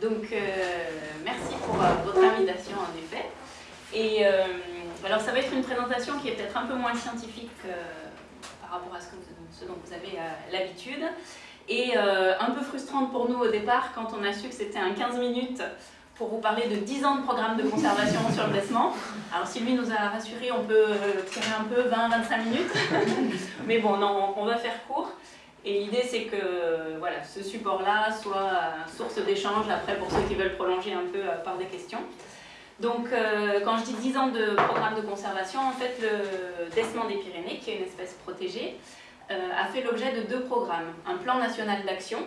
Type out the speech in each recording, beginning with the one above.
Donc, euh, merci pour euh, votre invitation, en effet. Et euh, alors, ça va être une présentation qui est peut-être un peu moins scientifique par rapport à ce, dont vous avez l'habitude. Et un peu frustrante pour nous au départ, quand on a su que c'était un 15 minutes pour vous parler de 10 ans de programme de conservation sur le placement. Alors si lui nous a rassuré, on peut tirer un peu 20-25 minutes. Mais bon, on va faire court. Et l'idée, c'est que voilà, ce support-là soit source d'échange après pour ceux qui veulent prolonger un peu euh, par des questions. Donc, euh, quand je dis 10 ans de programme de conservation, en fait, le Dessement des Pyrénées, qui est une espèce protégée, euh, a fait l'objet de deux programmes. Un plan national d'action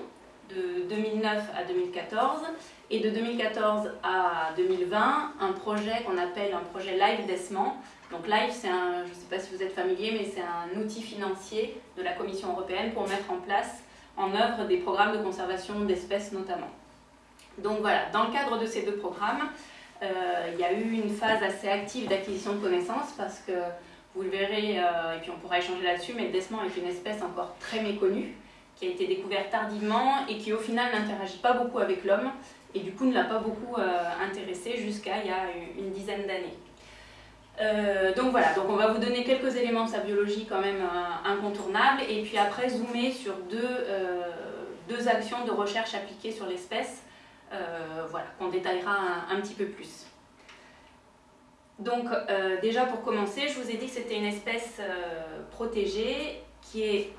de 2009 à 2014 et de 2014 à 2020, un projet qu'on appelle un projet Live Dessement, donc LIFE, c'est un, je ne sais pas si vous êtes familier, mais c'est un outil financier de la Commission européenne pour mettre en place, en œuvre, des programmes de conservation d'espèces notamment. Donc voilà, dans le cadre de ces deux programmes, euh, il y a eu une phase assez active d'acquisition de connaissances parce que vous le verrez, euh, et puis on pourra échanger là-dessus, mais le desman est une espèce encore très méconnue, qui a été découverte tardivement et qui au final n'interagit pas beaucoup avec l'homme et du coup ne l'a pas beaucoup euh, intéressé jusqu'à il y a une dizaine d'années. Euh, donc voilà, donc on va vous donner quelques éléments de sa biologie quand même euh, incontournables et puis après zoomer sur deux, euh, deux actions de recherche appliquées sur l'espèce, voilà, qu'on détaillera un, petit peu plus. Donc déjà pour commencer, je vous ai dit que c'était une espèce protégée qui est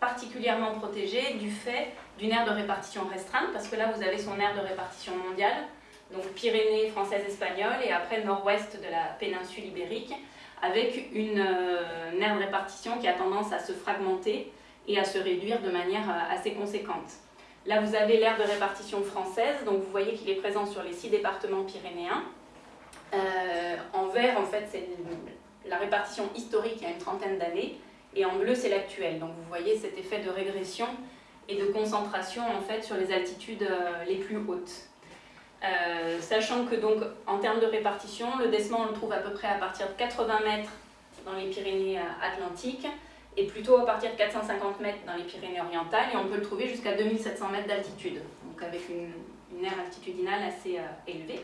particulièrement protégée du fait d'une aire de répartition restreinte parce que là vous avez son aire de répartition mondiale donc Pyrénées françaises espagnoles et après nord-ouest de la péninsule ibérique, avec une, euh, aire de répartition qui a tendance à se fragmenter et à se réduire de manière euh, assez conséquente. Là, vous avez l'aire de répartition française, donc vous voyez qu'il est présent sur les six départements pyrénéens. Euh, en vert, en fait, c'est la répartition historique il y a une trentaine d'années, et en bleu, c'est l'actuel. Donc vous voyez cet effet de régression et de concentration en fait sur les altitudes les plus hautes. Euh, sachant que donc en termes de répartition, le descement on le trouve à peu près à partir de 80 mètres dans les Pyrénées euh, Atlantiques et plutôt à partir de 450 mètres dans les Pyrénées orientales et on peut le trouver jusqu'à 2700 mètres d'altitude, donc avec une, aire altitudinale assez euh, élevée.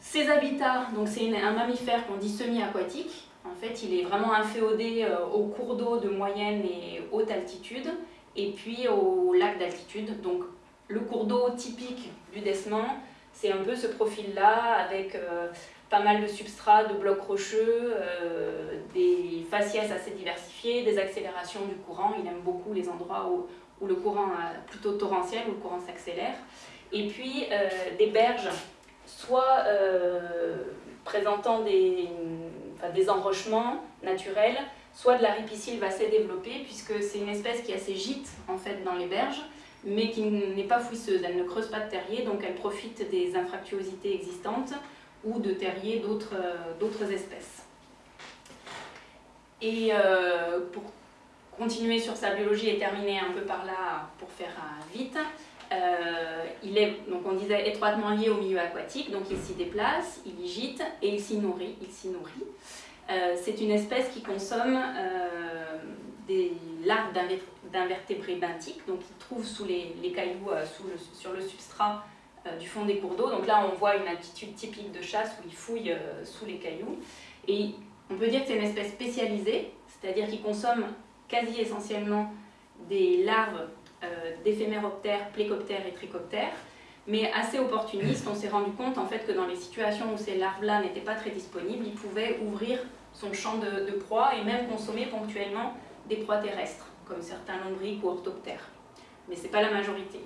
Ces habitats, donc c'est un mammifère qu'on dit semi-aquatique, en fait il est vraiment inféodé aux cours d'eau de moyenne et haute altitude et puis aux lacs d'altitude, donc le cours d'eau typique du Desman, c'est un peu ce profil-là, avec euh, pas mal de substrats, de blocs rocheux, euh, des faciès assez diversifiés, des accélérations du courant. Il aime beaucoup les endroits où, le courant est plutôt torrentiel, où le courant s'accélère. Et puis euh, des berges, soit présentant des, des enrochements naturels, soit de la ripisylve assez développée, puisque c'est une espèce qui a ses gîtes en fait, dans les berges, mais qui n'est pas fouisseuse. Elle ne creuse pas de terrier, donc elle profite des infractuosités existantes ou de terriers d'autres euh, espèces. Et euh, pour continuer sur sa biologie et terminer un peu par là pour faire euh, il est, donc on disait, étroitement lié au milieu aquatique, donc il s'y déplace, il y gîte et il s'y nourrit. Il s'y nourrit. C'est une espèce qui consomme des larves d'invertébrés benthiques, donc ils trouvent sous les, cailloux, euh, sur le substrat euh, du fond des cours d'eau. Donc là, on voit une attitude typique de chasse où ils fouillent euh, sous les cailloux. Et on peut dire que c'est une espèce spécialisée, c'est-à-dire qu'ils consomme quasi essentiellement des larves d'éphéméroptères, plécoptères et trichoptères, mais assez opportuniste. On s'est rendu compte en fait que dans les situations où ces larves-là n'étaient pas très disponibles, il pouvait ouvrir son champ de, de proie et même consommer ponctuellement des proies terrestres, comme certains lombriques ou orthoptères. Mais ce n'est pas la majorité.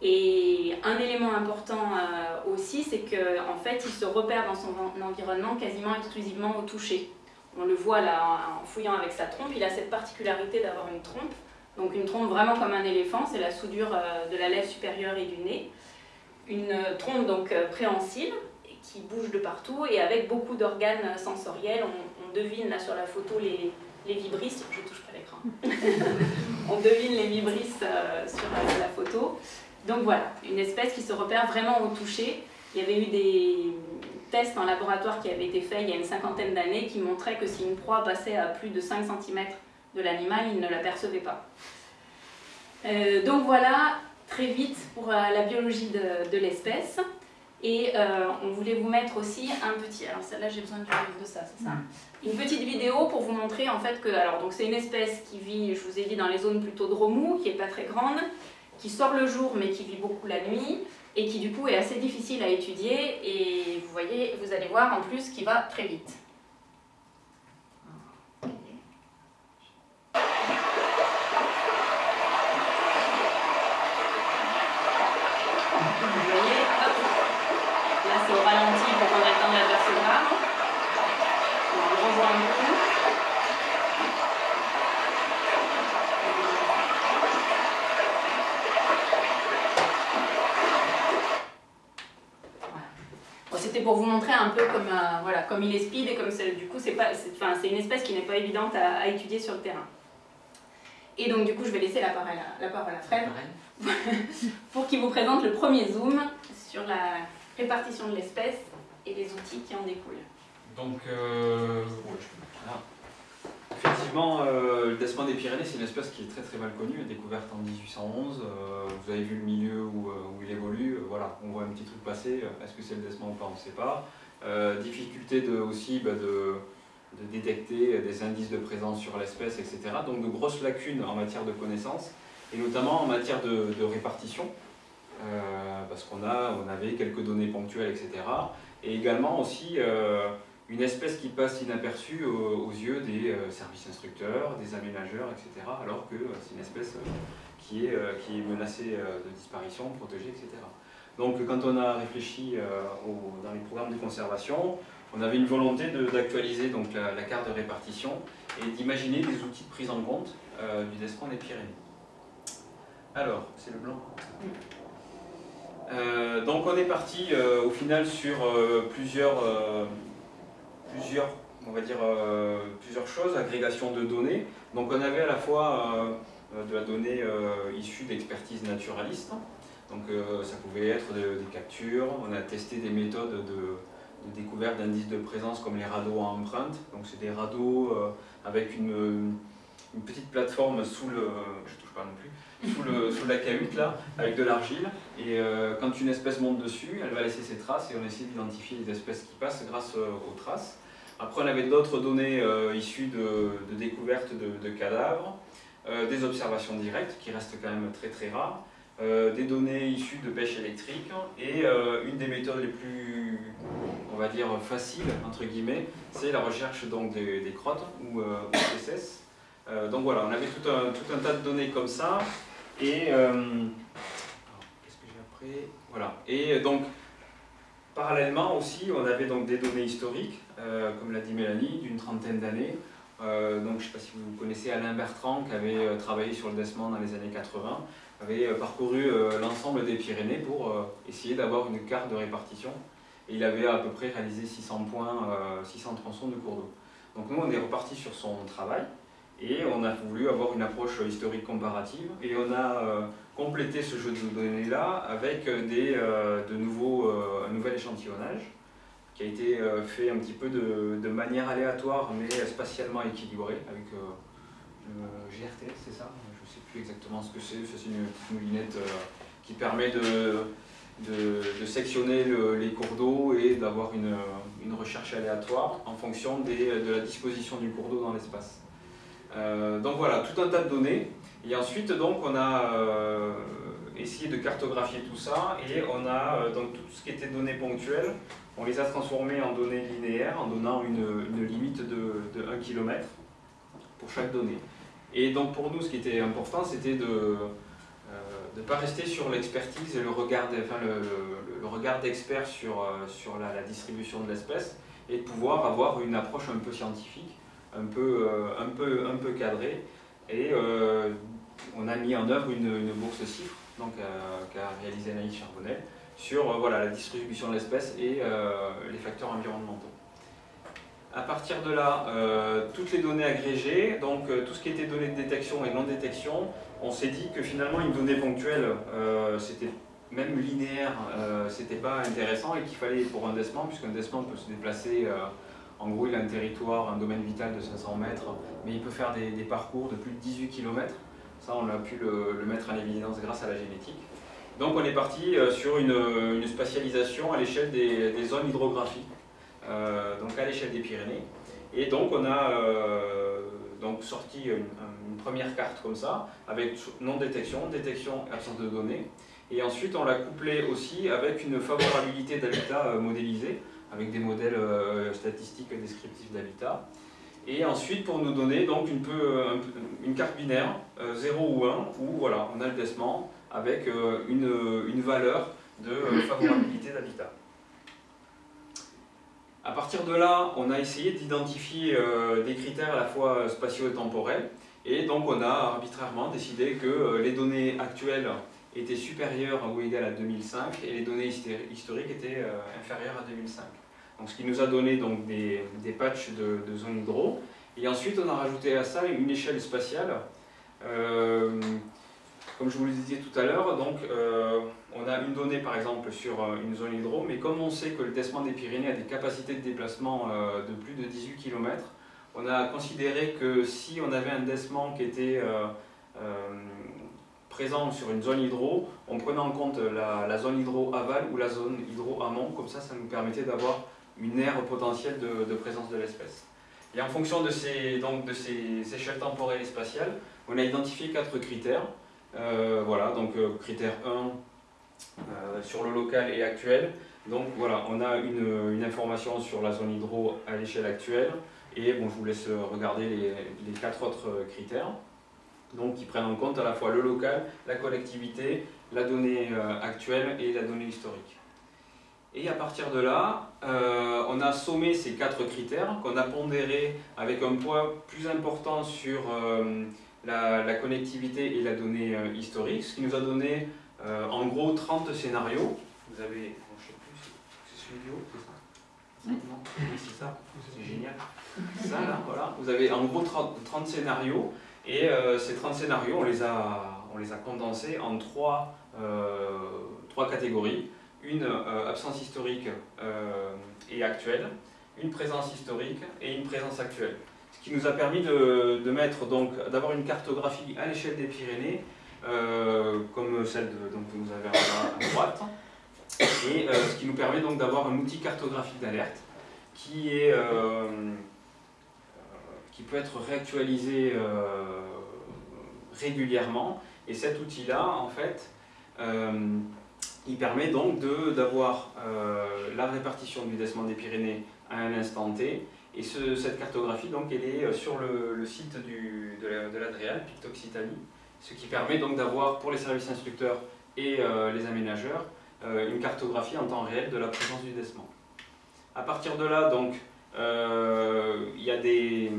Et un élément important euh, aussi, c'est qu'en en fait, il se repère dans son environnement quasiment exclusivement au toucher. On le voit là en fouillant avec sa trompe, il a cette particularité d'avoir une trompe, donc une trompe vraiment comme un éléphant, c'est la soudure euh, de la lèvre supérieure et du nez. Une trompe donc euh, préhensile, qui bouge de partout et avec beaucoup d'organes sensoriels. On, devine là sur la photo les, les vibrisses, je touche pas l'écran, on devine les vibrisses euh, sur euh, la photo. Donc voilà, une espèce qui se repère vraiment au toucher. Il y avait eu des tests en laboratoire qui avaient été faits il y a une cinquantaine d'années qui montraient que si une proie passait à plus de 5 cm de l'animal, il ne l'apercevait pas. Euh, donc voilà, très vite pour la biologie de, de l'espèce. Et on voulait vous mettre aussi un petit... Alors celle-là, j'ai besoin de, de ça, c'est ça Une petite vidéo pour vous montrer en fait que... Alors donc c'est une espèce qui vit, je vous ai dit, dans les zones plutôt de remous, qui n'est pas très grande, qui sort le jour mais qui vit beaucoup la nuit, et qui du coup est assez difficile à étudier, et vous voyez, vous allez voir en plus qu'il va très vite. pour vous montrer un peu comme, voilà, comme il est speed et comme du coup c'est une espèce qui n'est pas évidente à, étudier sur le terrain. Et donc du coup je vais laisser la parole à, la parole à Fred pour qu'il vous présente le premier zoom sur la répartition de l'espèce et les outils qui en découlent. Donc, euh, Effectivement, euh, le desman des Pyrénées, c'est une espèce qui est très très mal connue, découverte en 1811. Euh, vous avez vu le milieu où, euh, il évolue, voilà, on voit un petit truc passer. Est-ce que c'est le desman ou pas On ne sait pas. Difficulté de, aussi bah, de, détecter des indices de présence sur l'espèce, etc. Donc de grosses lacunes en matière de connaissances, et notamment en matière de, répartition, parce qu'on on avait quelques données ponctuelles, etc. Et également aussi une espèce qui passe inaperçue aux, yeux des euh, services instructeurs, des aménageurs, etc. Alors que euh, c'est une espèce euh, qui est, qui est menacée de disparition, protégée, etc. Donc quand on a réfléchi dans les programmes de conservation, on avait une volonté d'actualiser donc la, carte de répartition et d'imaginer des outils de prise en compte du Despron des Pyrénées. Alors, c'est le blanc. donc on est parti au final sur plusieurs on va dire, euh, plusieurs choses, agrégation de données. Donc on avait à la fois euh, de la donnée euh, issue d'expertise naturaliste, donc ça pouvait être des captures, on a testé des méthodes de, découverte d'indices de présence comme les radeaux à empreinte, donc c'est des radeaux avec une, petite plateforme sous le, je touche pas non plus, sous, la cahute là, avec de l'argile, et quand une espèce monte dessus, elle va laisser ses traces et on essaie d'identifier les espèces qui passent grâce aux traces. Après, on avait d'autres données euh, issues de, de découvertes de, cadavres, euh, des observations directes, qui restent quand même très très rares, euh, des données issues de pêche électrique, et une des méthodes les plus, on va dire, faciles, entre guillemets, c'est la recherche donc, des, crottes, ou CSS. donc voilà, on avait tout un, tout un tas de données comme ça, et... Qu'est-ce que j'ai après Voilà, et donc... Parallèlement aussi, on avait donc des données historiques, euh, comme l'a dit Mélanie, d'une trentaine d'années. Euh, donc, je ne sais pas si vous connaissez Alain Bertrand, qui avait euh, travaillé sur le Desmond dans les années 80, avait parcouru l'ensemble des Pyrénées pour essayer d'avoir une carte de répartition. Et il avait à peu près réalisé 600 points, 600 tronçons de cours d'eau. Donc nous, on est reparti sur son travail et on a voulu avoir une approche historique comparative et on a complété ce jeu de données-là avec de nouveaux, un nouvel échantillonnage qui a été euh, fait un petit peu de, manière aléatoire mais spatialement équilibrée avec euh, le GRT, c'est ça? Ne sais plus exactement ce que c'est, c'est une moulinette euh, qui permet de, de, sectionner les cours d'eau et d'avoir une, une, recherche aléatoire en fonction des, de la disposition du cours d'eau dans l'espace. donc voilà, tout un tas de données. Et ensuite, donc, on a essayé de cartographier tout ça et on a donc tout ce qui était données ponctuelles on les a transformés en données linéaires en donnant une, limite de, 1 km pour chaque donnée. Et donc pour nous, ce qui était important, c'était de ne euh, pas rester sur l'expertise et le regard, enfin, le, regard d'expert sur, euh, sur la, distribution de l'espèce et de pouvoir avoir une approche un peu scientifique, un peu, euh, un peu, un peu cadrée. Et on a mis en œuvre une, bourse CIFRE qu'a réalisé Anaïs Charbonnet, sur voilà, la distribution de l'espèce et les facteurs environnementaux. À partir de là, euh, toutes les données agrégées, donc tout ce qui était données de détection et non-détection, on s'est dit que finalement une donnée ponctuelle, c'était même linéaire, c'était pas intéressant et qu'il fallait pour un desman, puisqu'un desman peut se déplacer, en gros il a un territoire, un domaine vital de 500 mètres, mais il peut faire des, des parcours de plus de 18 km, Ça, on a pu le, mettre en évidence grâce à la génétique. Donc on est parti sur une, spatialisation à l'échelle des, zones hydrographiques, donc à l'échelle des Pyrénées. Et donc on a donc sorti une, première carte comme ça, avec non-détection, détection absence de données. Et ensuite on l'a couplé aussi avec une favorabilité d'habitat modélisée, avec des modèles euh, statistiques descriptifs d'habitat. Et ensuite, pour nous donner donc une, peu, une carte binaire, 0 euh, ou 1, où voilà, on a le décement avec euh, une, une valeur de favorabilité d'habitat. À partir de là, on a essayé d'identifier des critères à la fois spatio et temporels, et donc on a arbitrairement décidé que les données actuelles étaient supérieures ou égales à 2005 et les données historiques étaient inférieures à 2005. Donc, ce qui nous a donné donc, des, des patchs de, de zone hydro. Et ensuite, on a rajouté à ça une échelle spatiale. Euh, comme je vous le disais tout à l'heure, donc euh, on a une donnée par exemple sur euh, une zone hydro, mais comme on sait que le décement des Pyrénées a des capacités de déplacement de plus de 18 km, on a considéré que si on avait un décement qui était présent sur une zone hydro, on prenait en compte la, la, zone hydro aval ou la zone hydro amont, comme ça ça nous permettait d'avoir une aire potentielle de, présence de l'espèce. Et en fonction de ces, donc, de ces échelles temporelles et spatiales, on a identifié quatre critères. Euh, voilà, donc euh, critère 1 euh, sur le local et actuel. Donc voilà, on a une, information sur la zone hydro à l'échelle actuelle. Et bon, je vous laisse regarder les, les, quatre autres critères. Donc qui prennent en compte à la fois le local, la collectivité, la donnée actuelle et la donnée historique. Et à partir de là, on a sommé ces quatre critères qu'on a pondérés avec un poids plus important sur la, connectivité et la donnée euh, historique, ce qui nous a donné en gros 30 scénarios. Vous avez, je sais plus, c'est celui du haut, c'est ça? Oui, c'est ça, c'est génial. Ça là, voilà. Vous avez en gros 30, 30 scénarios et ces 30 scénarios, on les a, on les a condensés en trois, trois catégories une euh, absence historique euh, et actuelle, une présence historique et une présence actuelle. Qui nous a permis de, mettre donc d'avoir une cartographie à l'échelle des Pyrénées, euh, comme celle donc, que vous avez à, droite, et ce qui nous permet donc d'avoir un outil cartographique d'alerte qui est qui peut être réactualisé régulièrement. Et cet outil-là, en fait, il permet donc d'avoir euh, la répartition du décement des Pyrénées à un instant T. Et cette cartographie, donc, elle est euh, sur le, site de l'Adréal, Pictoxitanie, ce qui permet donc d'avoir pour les services instructeurs et euh, les aménageurs une cartographie en temps réel de la présence du décement. À partir de là, donc, il y a des,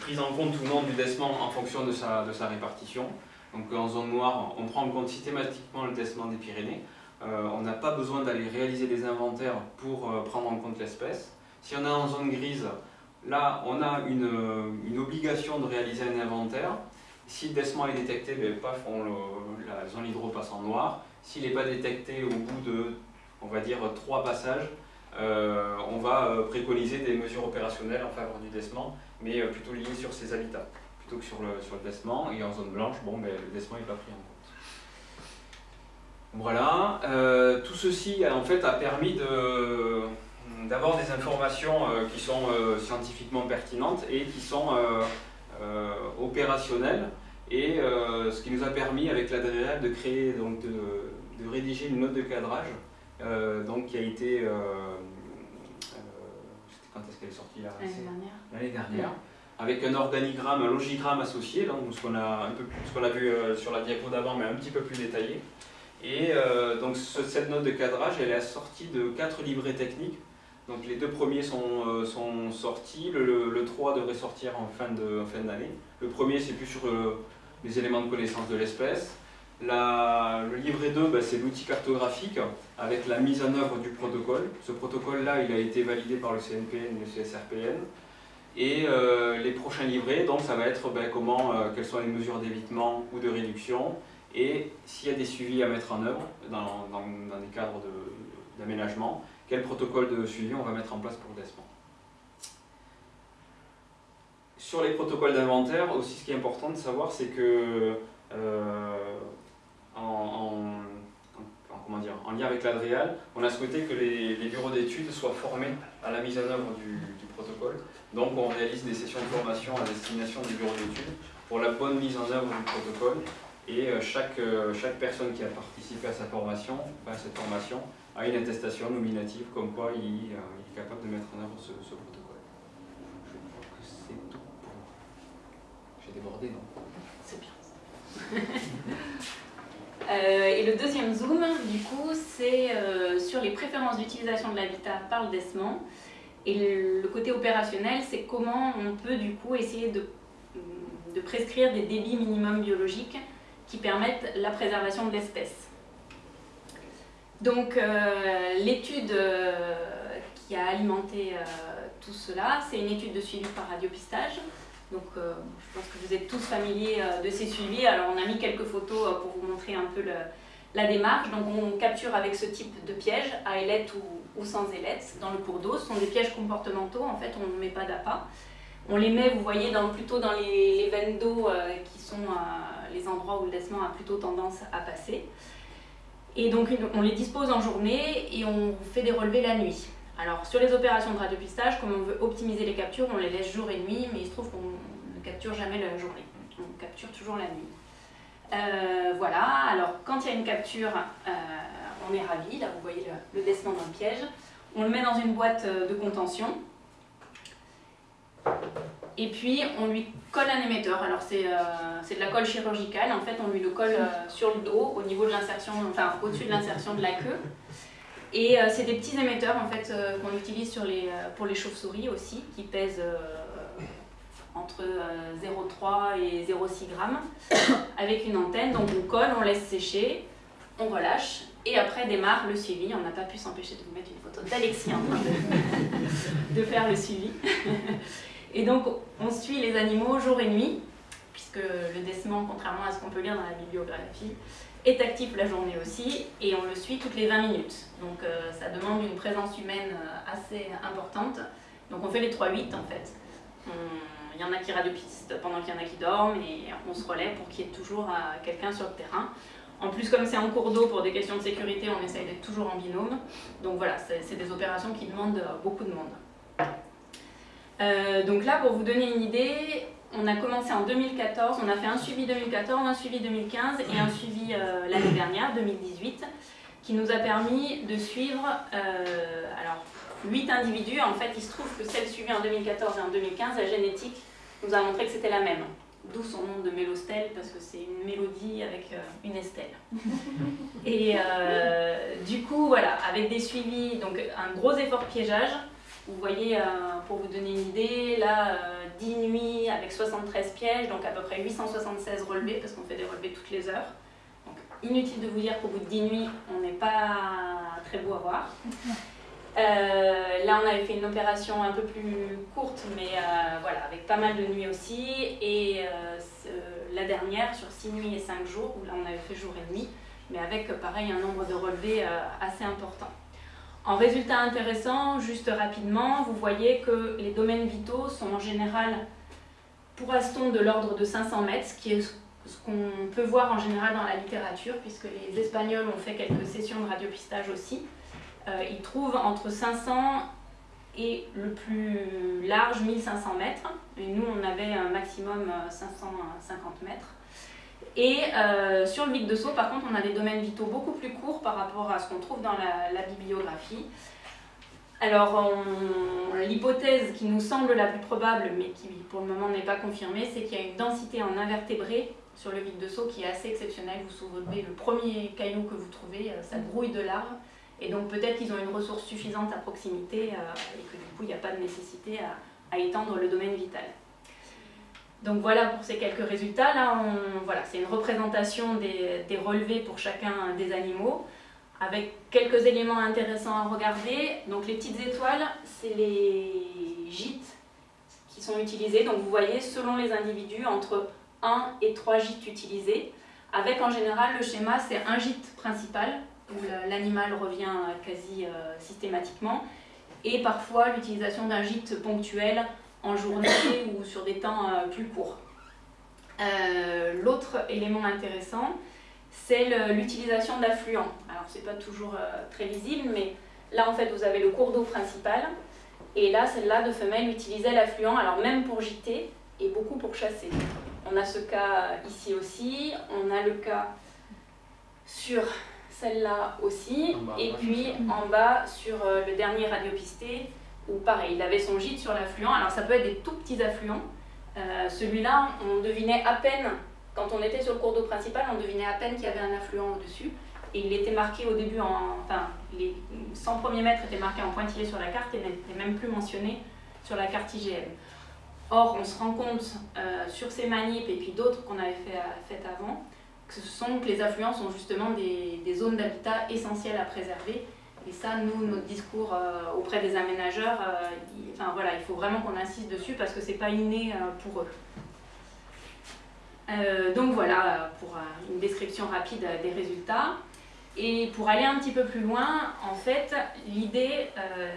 prises en compte ou non du décement en fonction de sa, répartition. Donc en zone noire, on prend en compte systématiquement le décement des Pyrénées. Euh, on n'a pas besoin d'aller réaliser des inventaires pour euh, prendre en compte l'espèce. Si on est en zone grise, là on a une, obligation de réaliser un inventaire. Si le décement est détecté, ben, la zone hydro passe en noir. S'il n'est pas détecté au bout de, on va dire, trois passages, euh, on va préconiser des mesures opérationnelles en faveur du décement, mais plutôt liées sur ses habitats plutôt que sur le, sur le décement. Et en zone blanche, bon, ben, le décement n'est pas pris en compte. Voilà, euh, tout ceci en fait a permis d'avoir des informations euh, qui sont euh, scientifiquement pertinentes et qui sont opérationnelles et ce qui nous a permis avec l'ADREAL de créer, donc de, de, rédiger une note de cadrage donc qui a été, quand est-ce qu'elle est sortie L'année dernière. dernière avec un organigramme, un logigramme associé, donc ce qu'on a, un peu ce qu'on a vu euh, sur la diapo d'avant, mais un petit peu plus détaillé. Et euh, donc cette note de cadrage, elle est assortie de quatre livrets techniques. Donc les deux premiers sont, euh, sont sortis, le, le, 3 devrait sortir en fin d'année. le premier, c'est plus sur les éléments de connaissance de l'espèce. Le livret 2, bah, c'est l'outil cartographique avec la mise en œuvre du protocole. Ce protocole-là, il a été validé par le CNPN et le CSRPN. Et euh, les prochains livrets, donc ça va être ben, comment, euh, quelles sont les mesures d'évitement ou de réduction, et s'il y a des suivis à mettre en œuvre dans, dans, des cadres d'aménagement, quel protocole de suivi on va mettre en place pour le décement. sur les protocoles d'inventaire, aussi ce qui est important de savoir, c'est que dire, en lien avec l'Adréal, on a souhaité que les, bureaux d'études soient formés à la mise en œuvre du, du, protocole. Donc on réalise des sessions de formation à destination des bureaux d'études pour la bonne mise en œuvre du protocole et euh, chaque, euh, chaque personne qui a participé à sa formation, à cette formation, a une attestation nominative comme quoi il, euh, est capable de mettre en œuvre ce, protocole. Je crois que c'est tout pour J'ai débordé, non? C'est bien. et le deuxième zoom, du coup, c'est sur les préférences d'utilisation de l'habitat par le DESMAN. Et le côté opérationnel, c'est comment on peut du coup essayer de, de prescrire des débits minimums biologiques qui permettent la préservation de l'espèce. Donc euh, l'étude euh, qui a alimenté euh, tout cela, c'est une étude de suivi par radiopistage. Donc je pense que vous êtes tous familiers de ces suivis. Alors on a mis quelques photos pour vous montrer un peu la démarche. Donc on capture avec ce type de piège, à ailette ou, sans ailette, dans le cours d'eau. Ce sont des pièges comportementaux, en fait on ne met pas d'appât. On les met, vous voyez, plutôt dans les, veines d'eau qui sont les endroits où le laissement a plutôt tendance à passer. Et donc on les dispose en journée et on fait des relevés la nuit. Alors sur les opérations de radiopistage, comme on veut optimiser les captures, on les laisse jour et nuit, mais il se trouve qu'on ne capture jamais la journée. On capture toujours la nuit. Euh, voilà, alors quand il y a une capture, euh, on est ravi. Là vous voyez le, le dans le piège. On le met dans une boîte euh, de contention et puis on lui colle un émetteur. Alors c'est euh, de la colle chirurgicale, en fait on lui le colle euh, sur le dos au niveau de l'insertion, enfin au-dessus de l'insertion de la queue. Et euh, c'est des petits émetteurs en fait qu'on utilise sur les, pour les chauves-souris aussi, qui pèsent entre 0,3 et 0,6 grammes, avec une antenne. Donc on colle, on laisse sécher, on relâche, et après démarre le suivi. On n'a pas pu s'empêcher de vous mettre une photo d'Alexis en train de, de faire le suivi. Et donc, on suit les animaux jour et nuit, puisque le décement, contrairement à ce qu'on peut lire dans la bibliographie, est actif la journée aussi, et on le suit toutes les 20 minutes. Donc euh, ça demande une présence humaine euh, assez importante. Donc on fait les 3-8 en fait. Il y en a qui radiopistent pendant qu'il y en a qui dorment, et on se relaie pour qu'il y ait toujours euh, quelqu'un sur le terrain. En plus, comme c'est en cours d'eau, pour des questions de sécurité, on essaye d'être toujours en binôme. Donc voilà, c'est des opérations qui demandent beaucoup de monde. Euh, donc là, pour vous donner une idée, on a commencé en 2014, on a fait un suivi 2014, un suivi 2015 et un suivi euh, l'année dernière, 2018, qui nous a permis de suivre euh, alors, 8 individus. En fait, il se trouve que celle suivie en 2014 et en 2015, la génétique nous a montré que c'était la même. D'où son nom de mélostèle, parce que c'est une mélodie avec une estelle. Et du coup, voilà, avec des suivis, donc un gros effort piégeage, vous voyez, euh, pour vous donner une idée, là, 10 euh, nuits avec 73 pièges, donc à peu près 876 relevés, parce qu'on fait des relevés toutes les heures. Donc, inutile de vous dire qu'au bout de 10 nuits, on n'est pas très beau à voir. Euh, là, on avait fait une opération un peu plus courte, mais voilà, avec pas mal de nuits aussi. Et la dernière, sur 6 nuits et 5 jours, où là, on avait fait jour et nuit, mais avec, pareil, un nombre de relevés assez important. En résultat intéressant, juste rapidement, vous voyez que les domaines vitaux sont en général pour Aston de l'ordre de 500 mètres, ce qui est ce qu'on peut voir en général dans la littérature, puisque les Espagnols ont fait quelques sessions de radiopistage aussi. Euh, ils trouvent entre 500 et le plus large 1500 mètres, et nous on avait un maximum 550 mètres. Et euh, sur le Vic de Sceaux, par contre, on a des domaines vitaux beaucoup plus courts par rapport à ce qu'on trouve dans la, bibliographie. Alors, l'hypothèse qui nous semble la plus probable, mais qui pour le moment n'est pas confirmée, c'est qu'il y a une densité en invertébrés sur le Vic de Sceaux qui est assez exceptionnelle. Vous soulevez le premier caillou que vous trouvez, euh, ça grouille de larves. Et donc peut-être qu'ils ont une ressource suffisante à proximité euh, et que du coup il n'y a pas de nécessité à étendre le domaine vital. Donc voilà pour ces quelques résultats. Là, voilà, c'est une représentation des, relevés pour chacun des animaux, avec quelques éléments intéressants à regarder. Donc les petites étoiles, c'est les gîtes qui sont utilisés. Donc vous voyez, selon les individus, entre 1 et 3 gîtes utilisés, avec en général le schéma, c'est un gîte principal, où l'animal revient quasi euh, systématiquement, et parfois l'utilisation d'un gîte ponctuel en journée ou sur des temps plus courts. L'autre élément intéressant, c'est l'utilisation d'affluents. Alors c'est pas toujours très visible, mais là en fait vous avez le cours d'eau principal, et là celle-là de femelle utilisait l'affluent, alors même pour gîter, et beaucoup pour chasser. On a ce cas ici aussi, on a le cas sur celle-là aussi, et puis en bas sur euh, le dernier radiopisté, où pareil, il avait son gîte sur l'affluent. Alors ça peut être des tout petits affluents. Euh, celui-là, on devinait à peine, quand on était sur le cours d'eau principal, on devinait à peine qu'il y avait un affluent au-dessus. Et il était marqué au début, en, enfin, les 100 premiers mètres étaient marqués en pointillé sur la carte et n'étaient même plus mentionnés sur la carte IGM. Or, on se rend compte euh, sur ces manips et puis d'autres qu'on avait fait, fait avant, que ce sont que les affluents sont justement des, zones d'habitat essentielles à préserver. Et ça, nous, notre discours euh, auprès des aménageurs, euh, il, enfin, voilà, il faut vraiment qu'on insiste dessus parce que ce n'est pas inné pour eux. donc voilà pour une description rapide des résultats. Et pour aller un petit peu plus loin, en fait, l'idée,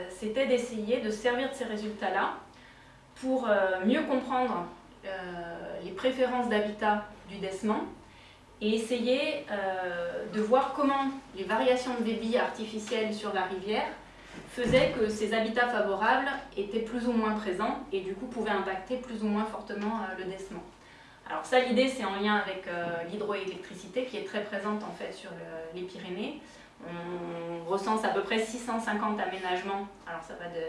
c'était d'essayer de servir de ces résultats-là pour euh, mieux comprendre euh, les préférences d'habitat du desman et essayer euh, de voir comment les variations de débit artificielles sur la rivière faisaient que ces habitats favorables étaient plus ou moins présents et du coup pouvaient impacter plus ou moins fortement le desman. Alors ça, l'idée, c'est en lien avec l'hydroélectricité qui est très présente en fait sur les Pyrénées. On recense à peu près 650 aménagements, alors ça va de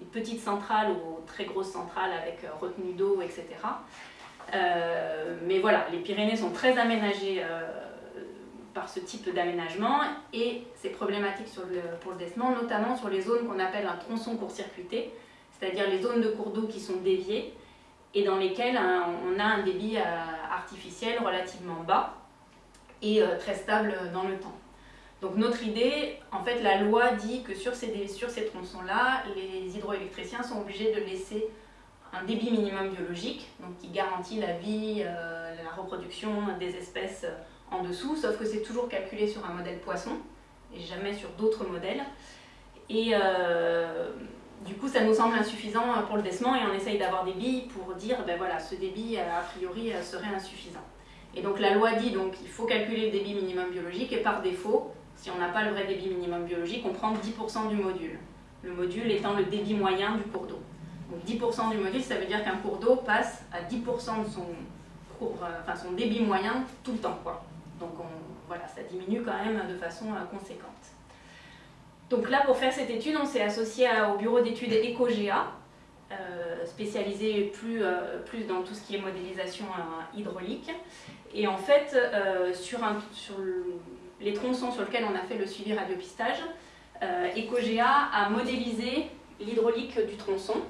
les petites centrales aux très grosses centrales avec euh, retenue d'eau, etc. Euh, mais voilà, les Pyrénées sont très aménagées euh, par ce type d'aménagement et c'est problématique pour le descement, notamment sur les zones qu'on appelle un tronçon court-circuité, c'est-à-dire les zones de cours d'eau qui sont déviées et dans lesquelles hein, on a un débit artificiel relativement bas et très stable dans le temps. Donc notre idée, en fait, la loi dit que sur ces tronçons-là, les hydroélectriciens sont obligés de laisser un débit minimum biologique, donc qui garantit la vie, euh, la reproduction des espèces en dessous, sauf que c'est toujours calculé sur un modèle poisson, et jamais sur d'autres modèles. Et euh, du coup, ça nous semble insuffisant pour le descement, et on essaye d'avoir des billes pour dire, ben voilà, ce débit, a priori, serait insuffisant. Et donc la loi dit donc il faut calculer le débit minimum biologique, et par défaut, si on n'a pas le vrai débit minimum biologique, on prend 10% du module. Le module étant le débit moyen du cours d'eau. Donc 10% du module, ça veut dire qu'un cours d'eau passe à 10% de euh, son débit moyen tout le temps. Donc voilà, ça diminue quand même de façon euh, conséquente. Donc là, pour faire cette étude, on s'est associé au bureau d'études EcoGA, euh, spécialisé plus, dans tout ce qui est modélisation hydraulique. Et en fait, sur, les tronçons sur lesquels on a fait le suivi radiopistage, EcoGA a modélisé l'hydraulique du tronçon,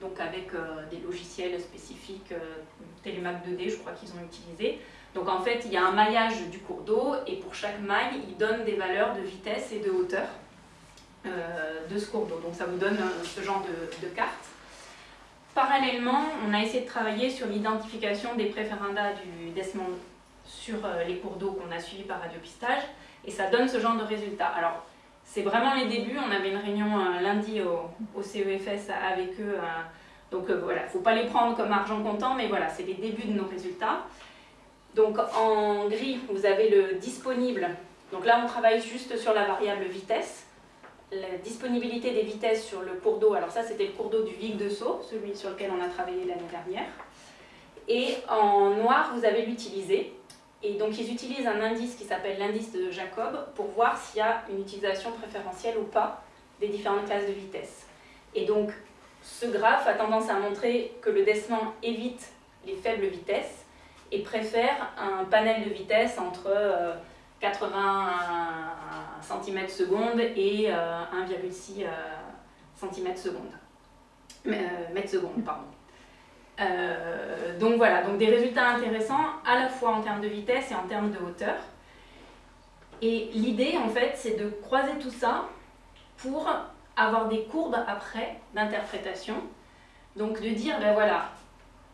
donc avec euh, des logiciels spécifiques, euh, Telemac 2D je crois qu'ils ont utilisé. Donc en fait il y a un maillage du cours d'eau et pour chaque maille il donne des valeurs de vitesse et de hauteur de ce cours d'eau. Donc ça vous donne ce genre de, de carte. Parallèlement, on a essayé de travailler sur l'identification des préférendas du Desmond sur euh, les cours d'eau qu'on a suivis par radiopistage, et ça donne ce genre de résultats. Alors, c'est vraiment les débuts, on avait une réunion euh, lundi au, CEFS avec eux, euh, donc voilà, il ne faut pas les prendre comme argent comptant, mais voilà, c'est les débuts de nos résultats. Donc en gris, vous avez le disponible, donc là on travaille juste sur la variable vitesse, la disponibilité des vitesses sur le cours d'eau, alors ça c'était le cours d'eau du Vic de Sceaux, celui sur lequel on a travaillé l'année dernière. Et en noir, vous avez l'utilisé. Et donc ils utilisent un indice qui s'appelle l'indice de Jacob pour voir s'il y a une utilisation préférentielle ou pas des différentes classes de vitesse. Et donc ce graphe a tendance à montrer que le descendant évite les faibles vitesses et préfère un panel de vitesse entre 80 cm seconde et 1,6 euh, cm seconde. seconde, pardon. Euh, donc voilà, donc des résultats intéressants à la fois en termes de vitesse et en termes de hauteur. Et l'idée en fait c'est de croiser tout ça pour avoir des courbes après d'interprétation. Donc de dire ben voilà,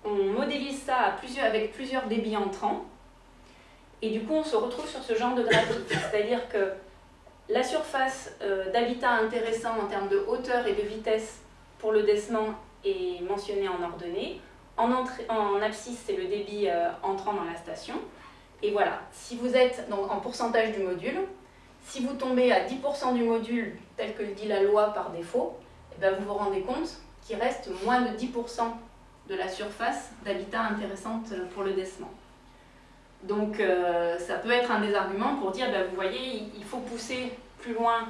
on modélise ça avec plusieurs débits entrants et du coup on se retrouve sur ce genre de graphique. C'est-à-dire que la surface euh, d'habitat intéressant en termes de hauteur et de vitesse pour le descement est mentionné en ordonnée. En, en abscisse, c'est le débit euh, entrant dans la station. Et voilà, si vous êtes en pourcentage du module, si vous tombez à 10% du module, tel que le dit la loi par défaut, eh bien vous vous rendez compte qu'il reste moins de 10% de la surface d'habitat intéressante pour le décement. Donc euh, ça peut être un des arguments pour dire, ben, vous voyez, il faut pousser plus loin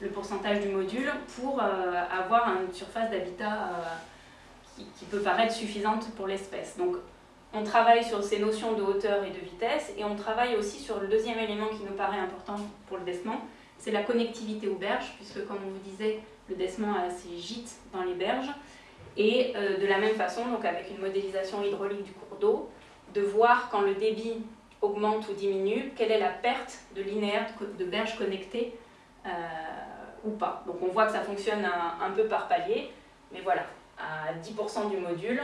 le pourcentage du module pour euh, avoir une surface d'habitat euh, qui, peut paraître suffisante pour l'espèce. Donc on travaille sur ces notions de hauteur et de vitesse et on travaille aussi sur le deuxième élément qui nous paraît important pour le décement, c'est la connectivité aux berges, puisque comme on vous disait, le décement a ses gîtes dans les berges. Et de la même façon, donc avec une modélisation hydraulique du cours d'eau, de voir quand le débit augmente ou diminue, quelle est la perte de linéaire de berges connectées euh, ou pas. Donc on voit que ça fonctionne un, peu par palier, mais voilà, à 10% du module,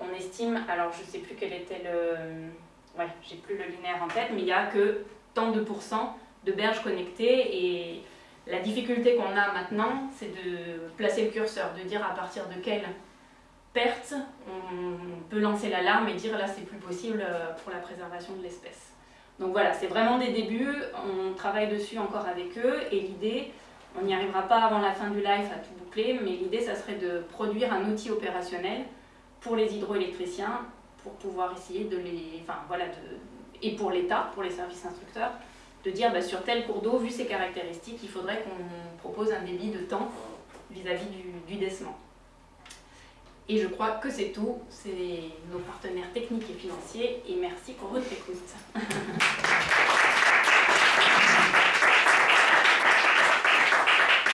on estime, alors je ne sais plus quel était le... Ouais, j'ai plus le linéaire en tête, mais il n'y a que tant de pourcents de berges connectées et la difficulté qu'on a maintenant, c'est de placer le curseur, de dire à partir de quelle perte, on peut lancer l'alarme et dire là c'est plus possible euh, pour la préservation de l'espèce. Donc voilà, c'est vraiment des débuts, on travaille dessus encore avec eux et l'idée, on n'y arrivera pas avant la fin du live à tout boucler, mais l'idée ça serait de produire un outil opérationnel pour les hydroélectriciens pour pouvoir essayer de les... Enfin voilà, et pour l'État, pour les services instructeurs, de dire bah, sur tel cours d'eau, vu ses caractéristiques, il faudrait qu'on propose un débit de temps vis-à-vis du, du décement. Et je crois que c'est tout. C'est nos partenaires techniques et financiers. Et merci pour votre écoute.